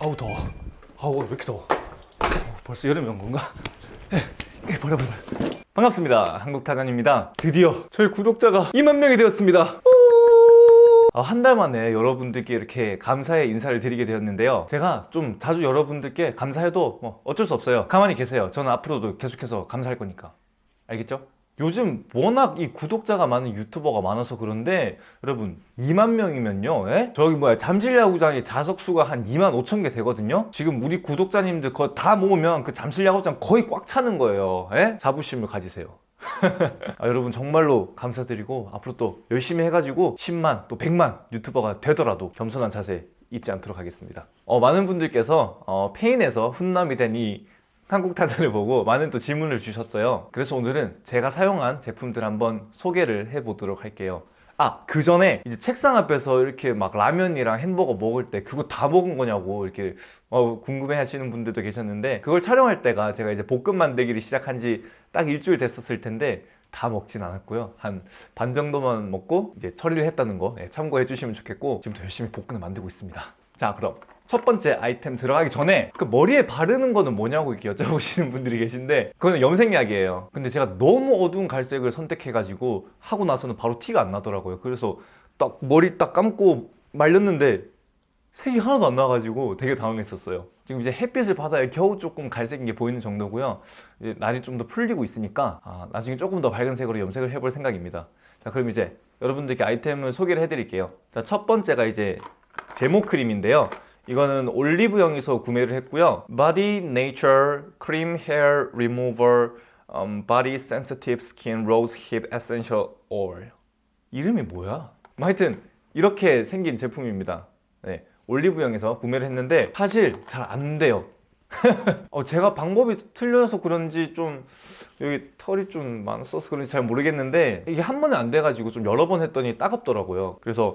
아우 더워. 아우 왜 이렇게 더워? 어, 벌써 여름이 온 건가? 에, 에, 버려 버려 반갑습니다. 한국타잔입니다. 드디어 저희 구독자가 2만 명이 되었습니다. 아, 한 달 만에 여러분들께 이렇게 감사의 인사를 드리게 되었는데요. 제가 좀 자주 여러분들께 감사해도 뭐 어쩔 수 없어요. 가만히 계세요. 저는 앞으로도 계속해서 감사할 거니까. 알겠죠? 요즘 워낙 이 구독자가 많은 유튜버가 많아서 그런데 여러분 2만 명이면요 예? 저기 뭐야 잠실야구장에 자석수가 한 2만 5천 개 되거든요 지금 우리 구독자님들 그거 다 모으면 그 잠실야구장 거의 꽉 차는 거예요 예? 자부심을 가지세요 아, 여러분 정말로 감사드리고 앞으로 또 열심히 해가지고 10만 또 100만 유튜버가 되더라도 겸손한 자세 잊지 않도록 하겠습니다 어, 많은 분들께서 어, 페인에서 훈남이 된이 한국 타자를 보고 많은 또 질문을 주셨어요. 그래서 오늘은 제가 사용한 제품들 한번 소개를 해보도록 할게요. 아, 그 전에 이제 책상 앞에서 이렇게 막 라면이랑 햄버거 먹을 때 그거 다 먹은 거냐고 이렇게 어, 궁금해 하시는 분들도 계셨는데 그걸 촬영할 때가 제가 이제 볶음 만들기를 시작한 지 딱 일주일 됐었을 텐데 다 먹진 않았고요. 한 반 정도만 먹고 이제 처리를 했다는 거 예, 참고해 주시면 좋겠고 지금도 열심히 볶음을 만들고 있습니다. 자 그럼 첫 번째 아이템 들어가기 전에 그 머리에 바르는 거는 뭐냐고 여쭤보시는 분들이 계신데 그거는 염색약이에요. 근데 제가 너무 어두운 갈색을 선택해가지고 하고 나서는 바로 티가 안 나더라고요. 그래서 딱 머리 딱 감고 말렸는데 색이 하나도 안 나가지고 되게 당황했었어요. 지금 이제 햇빛을 받아야 겨우 조금 갈색인 게 보이는 정도고요. 날이 좀 더 풀리고 있으니까 아, 나중에 조금 더 밝은 색으로 염색을 해볼 생각입니다. 자 그럼 이제 여러분들께 아이템을 소개를 해드릴게요. 자 첫 번째가 이제 제모 크림인데요 이거는 올리브영에서 구매를 했고요. Body Nature Cream Hair Remover um, Body Sensitive Skin Rose Hip Essential Oil. 이름이 뭐야? 뭐 하여튼 이렇게 생긴 제품입니다. 네, 올리브영에서 구매를 했는데 사실 잘 안 돼요. 어, 제가 방법이 틀려서 그런지 좀 여기 털이 좀 많았어서 그런지 잘 모르겠는데 이게 한 번에 안 돼가지고 좀 여러 번 했더니 따갑더라고요. 그래서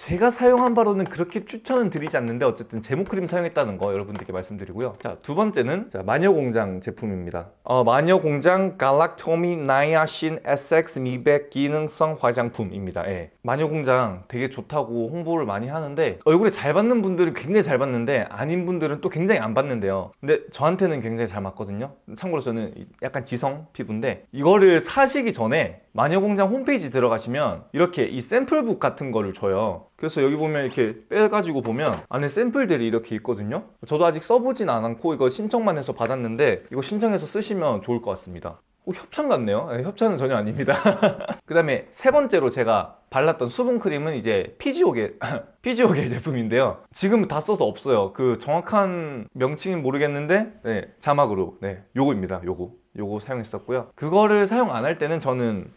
제가 사용한 바로는 그렇게 추천은 드리지 않는데 어쨌든 제모크림 사용했다는 거 여러분들께 말씀드리고요. 자 두 번째는 자, 마녀공장 제품입니다. 어, 마녀공장 갈락토미 나이아신 SX 미백 기능성 화장품입니다. 예. 마녀공장 되게 좋다고 홍보를 많이 하는데 얼굴에 잘 받는 분들은 굉장히 잘 받는데 아닌 분들은 또 굉장히 안 받는데요. 근데 저한테는 굉장히 잘 맞거든요. 참고로 저는 약간 지성 피부인데 이거를 사시기 전에 마녀공장 홈페이지 들어가시면 이렇게 이 샘플북 같은 거를 줘요 그래서 여기 보면 이렇게 빼가지고 보면 안에 샘플들이 이렇게 있거든요. 저도 아직 써보진 않았고 이거 신청만 해서 받았는데 이거 신청해서 쓰시면 좋을 것 같습니다. 오, 협찬 같네요. 네, 협찬은 전혀 아닙니다. 그 다음에 세 번째로 제가 발랐던 수분크림은 이제 피지오겔 피지오겔 제품인데요. 지금 다 써서 없어요. 그 정확한 명칭은 모르겠는데 네, 자막으로 네 요거입니다 요거. 요거 사용했었고요. 그거를 사용 안 할 때는 저는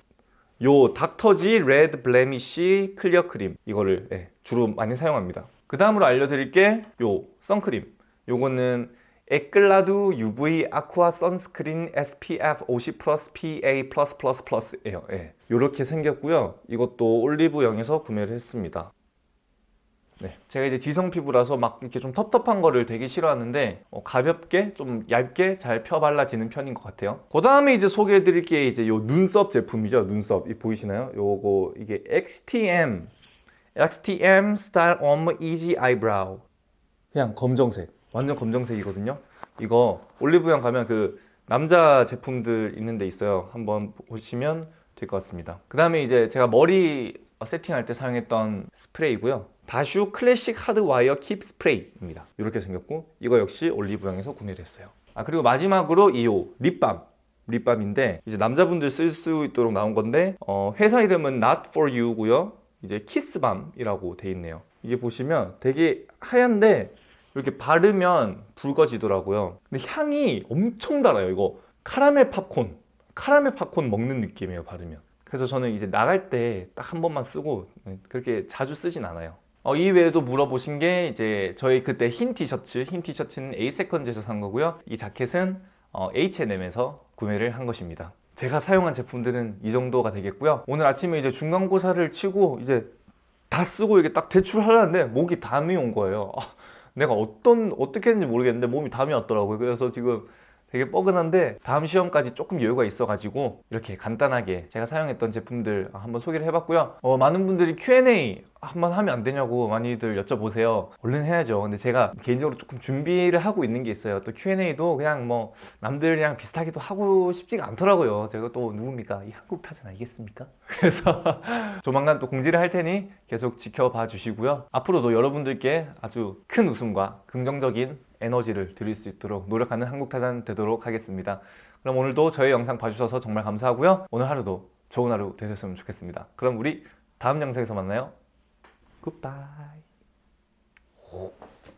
요 닥터지 레드 블레미쉬 클리어 크림. 이거를 예, 주로 많이 사용합니다. 그 다음으로 알려드릴 게 요 선크림. 요거는 에클라두 UV 아쿠아 선스크린 SPF 50 플러스 PA 플러스예요. 예. 이렇게 생겼고요. 이것도 올리브영에서 구매를 했습니다 네, 제가 이제 지성 피부라서 막 이렇게 좀 텁텁한 거를 되게 싫어하는데 어, 가볍게 좀 얇게 잘 펴 발라지는 편인 것 같아요. 그 다음에 이제 소개해 드릴 게 이제 요 눈썹 제품이죠 눈썹. 이 보이시나요? 요거 이게 XTM XTM 스타일 옴 이지 아이브라우. 그냥 검정색. 완전 검정색이거든요. 이거 올리브영 가면 그 남자 제품들 있는 데 있어요. 한번 보시면 될 것 같습니다. 그 다음에 이제 제가 머리 세팅할 때 사용했던 스프레이고요 다슈 클래식 하드 와이어 킵 스프레이입니다. 이렇게 생겼고 이거 역시 올리브영에서 구매를 했어요. 아 그리고 마지막으로 이 요 립밤. 립밤인데 이제 남자분들 쓸 수 있도록 나온 건데 어, 회사 이름은 Not For You고요. 이제 키스밤이라고 돼 있네요. 이게 보시면 되게 하얀데 이렇게 바르면 붉어지더라고요. 근데 향이 엄청 달아요 이거. 카라멜 팝콘. 카라멜 팝콘 먹는 느낌이에요 바르면. 그래서 저는 이제 나갈 때 딱 한 번만 쓰고 그렇게 자주 쓰진 않아요 어, 이 외에도 물어보신 게 이제 저희 그때 흰 티셔츠 흰 티셔츠는 에이세컨즈에서 산 거고요. 이 자켓은 어, H&M에서 구매를 한 것입니다. 제가 사용한 제품들은 이 정도가 되겠고요. 오늘 아침에 이제 중간고사를 치고 이제 다 쓰고 이게 딱 제출하려는데 목이 담이 온 거예요. 아, 내가 어떤 어떻게 했는지 모르겠는데 몸이 담이 왔더라고요. 그래서 지금 되게 뻐근한데 다음 시험까지 조금 여유가 있어가지고 이렇게 간단하게 제가 사용했던 제품들 한번 소개를 해봤고요 어, 많은 분들이 Q&A 한번 하면 안 되냐고 많이들 여쭤보세요. 얼른 해야죠. 근데 제가 개인적으로 조금 준비를 하고 있는 게 있어요. 또 Q&A도 그냥 뭐 남들이랑 비슷하기도 하고 싶지가 않더라고요. 제가 또 누굽니까? 이 한국 타잔 알겠습니까? 그래서 조만간 또 공지를 할 테니 계속 지켜봐 주시고요. 앞으로도 여러분들께 아주 큰 웃음과 긍정적인 에너지를 드릴 수 있도록 노력하는 한국 타잔 되도록 하겠습니다. 그럼 오늘도 저희 영상 봐주셔서 정말 감사하고요. 오늘 하루도 좋은 하루 되셨으면 좋겠습니다. 그럼 우리 다음 영상에서 만나요. 굿바이.